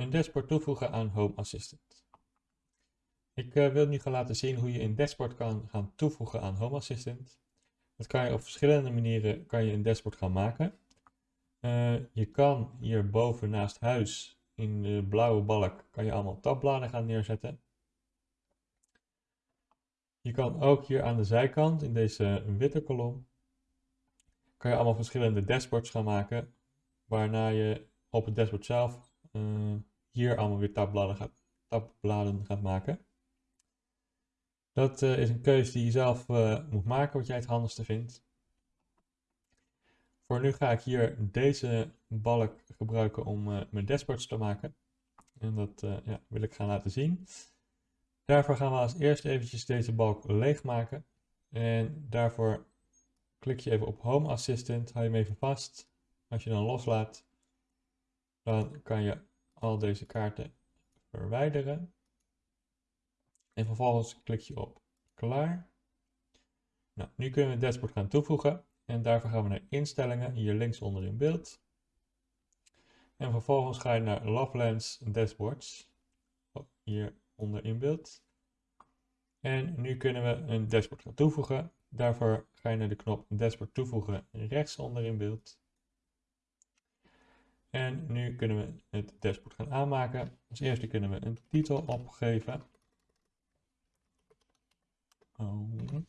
Een dashboard toevoegen aan Home Assistant. Ik uh, wil nu gaan laten zien hoe je een dashboard kan gaan toevoegen aan Home Assistant. Dat kan je op verschillende manieren kan je een dashboard gaan maken. Uh, je kan hierboven naast huis in de blauwe balk kan je allemaal tabbladen gaan neerzetten. Je kan ook hier aan de zijkant in deze witte kolom kan je allemaal verschillende dashboards gaan maken. Waarna je op het dashboard zelf uh, hier allemaal weer tabbladen gaat, maken. Dat uh, is een keuze die je zelf uh, moet maken, wat jij het handigste vindt. Voor nu ga ik hier deze balk gebruiken om uh, mijn dashboards te maken. En dat ja, wil ik gaan laten zien. Daarvoor gaan we als eerst eventjes deze balk leegmaken. En daarvoor klik je even op Home Assistant, hou je hem even vast. Als je dan loslaat, dan kan je al deze kaarten verwijderen. En vervolgens klik je op klaar. Nou, nu kunnen we het dashboard gaan toevoegen. En daarvoor gaan we naar instellingen, hier links onder in beeld. En vervolgens ga je naar Lovelands Dashboards, hier onder in beeld. En nu kunnen we een dashboard gaan toevoegen. Daarvoor ga je naar de knop dashboard toevoegen rechts onder in beeld. En nu kunnen we het dashboard gaan aanmaken. Als eerste kunnen we een titel opgeven. Home.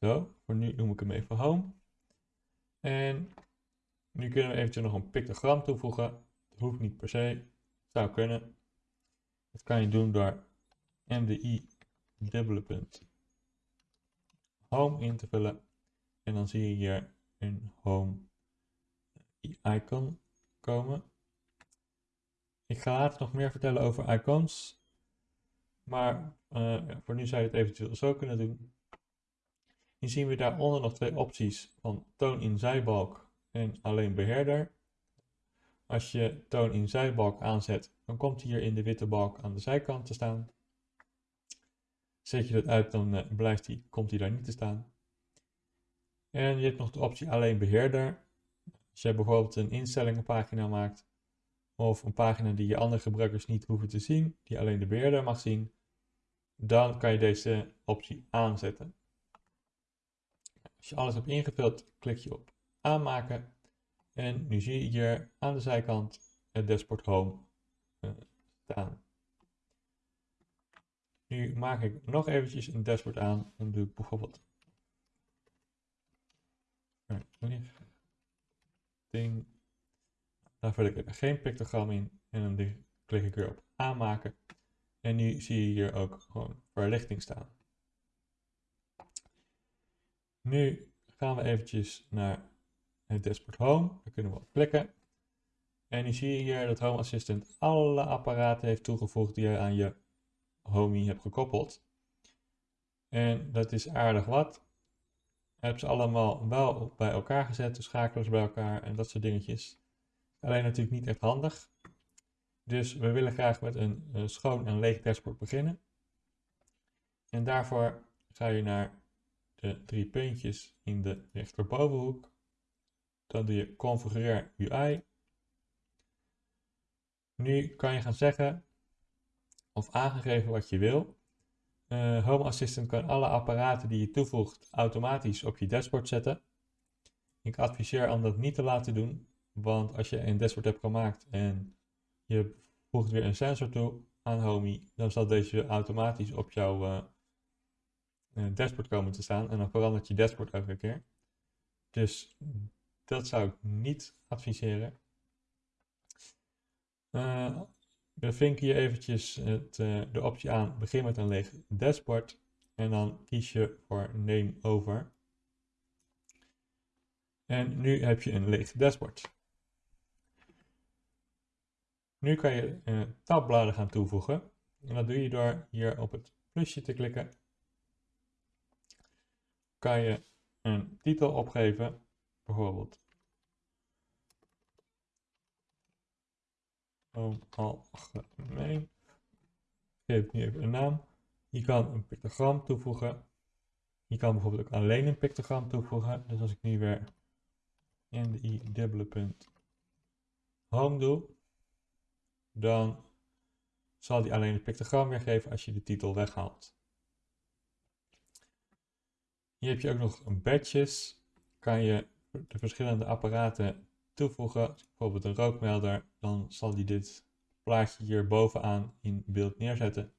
Zo, voor nu noem ik hem even home. En nu kunnen we eventjes nog een pictogram toevoegen. Dat hoeft niet per se. Zou kunnen. Dat kan je doen door mdi dubbele punt home in te vullen. En dan zie je hier een home icon komen. Ik ga later nog meer vertellen over icons. Maar uh, voor nu zou je het eventueel zo kunnen doen. Hier zien we daaronder nog twee opties van toon in zijbalk en alleen beheerder. Als je toon in zijbalk aanzet, dan komt hij hier in de witte balk aan de zijkant te staan. Zet je dat uit, dan uh, blijft die, komt hij daar niet te staan. En je hebt nog de optie alleen beheerder. Als je bijvoorbeeld een instellingenpagina maakt, of een pagina die je andere gebruikers niet hoeven te zien, die alleen de beheerder mag zien, dan kan je deze optie aanzetten. Als je alles hebt ingevuld, klik je op aanmaken. En nu zie je hier aan de zijkant het dashboard home uh, staan. Nu maak ik nog eventjes een dashboard aan. Dan doe ik bijvoorbeeld Daar vul ik geen pictogram in en dan klik ik weer op aanmaken. En nu zie je hier ook gewoon verlichting staan. Nu gaan we eventjes naar het dashboard home. Daar kunnen we op klikken. En nu zie je hier dat Home Assistant alle apparaten heeft toegevoegd die je aan je Homey hebt gekoppeld. En dat is aardig wat. Heb ze allemaal wel bij elkaar gezet, de schakelaars bij elkaar en dat soort dingetjes. Alleen natuurlijk niet echt handig. Dus we willen graag met een, een schoon en leeg dashboard beginnen. En daarvoor ga je naar de drie puntjes in de rechterbovenhoek. Dan doe je configureer UI. Nu kan je gaan zeggen of aangegeven wat je wil. Uh, Home Assistant kan alle apparaten die je toevoegt automatisch op je dashboard zetten. Ik adviseer om dat niet te laten doen, want als je een dashboard hebt gemaakt en je voegt weer een sensor toe aan Homey, dan zal deze automatisch op jouw uh, dashboard komen te staan en dan verandert je dashboard elke keer. Dus dat zou ik niet adviseren. We vinken hier eventjes het, uh, de optie aan, begin met een leeg dashboard. En dan kies je voor name over. En nu heb je een leeg dashboard. Nu kan je uh, tabbladen gaan toevoegen. En dat doe je door hier op het plusje te klikken. Kan je een titel opgeven, bijvoorbeeld algemeen. Geef nu even een naam. Je kan een pictogram toevoegen. Je kan bijvoorbeeld ook alleen een pictogram toevoegen. Dus als ik nu weer NDI dubbele punt home doe, dan zal die alleen het pictogram weergeven als je de titel weghaalt. Hier heb je ook nog badges. Kan je de verschillende apparaten toevoegen. Bijvoorbeeld een rookmelder. Dan zal die dit plaatje hier bovenaan in beeld neerzetten.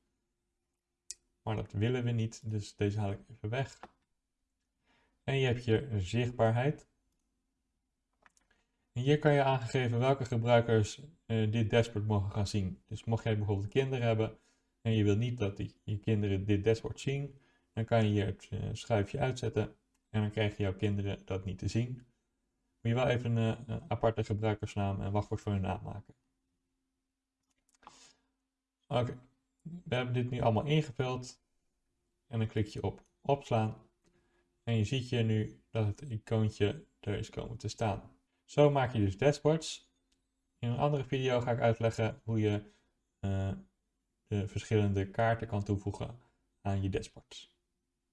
Maar dat willen we niet, dus deze haal ik even weg. En je hebt hier zichtbaarheid. En hier kan je aangeven welke gebruikers uh, dit dashboard mogen gaan zien. Dus mocht jij bijvoorbeeld kinderen hebben en je wil niet dat die, je kinderen dit dashboard zien, dan kan je hier het uh, schuifje uitzetten en dan krijgen jouw kinderen dat niet te zien. Moet je wel even een, een aparte gebruikersnaam en wachtwoord voor hun naam maken. Oké, we hebben dit nu allemaal ingevuld en dan klik je op opslaan en je ziet hier nu dat het icoontje er is komen te staan. Zo maak je dus dashboards. In een andere video ga ik uitleggen hoe je uh, de verschillende kaarten kan toevoegen aan je dashboards.